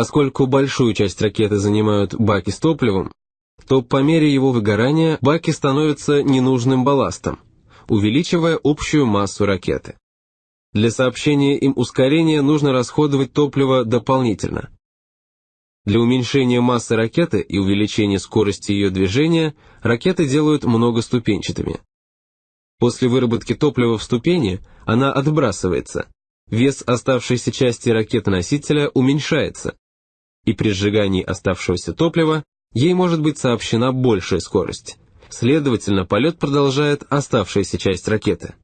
Поскольку большую часть ракеты занимают баки с топливом, то по мере его выгорания баки становятся ненужным балластом, увеличивая общую массу ракеты. Для сообщения им ускорения нужно расходовать топливо дополнительно. Для уменьшения массы ракеты и увеличения скорости ее движения ракеты делают многоступенчатыми. После выработки топлива в ступени она отбрасывается, вес оставшейся части ракеты-носителя уменьшается, и при сжигании оставшегося топлива ей может быть сообщена большая скорость. Следовательно, полет продолжает оставшаяся часть ракеты.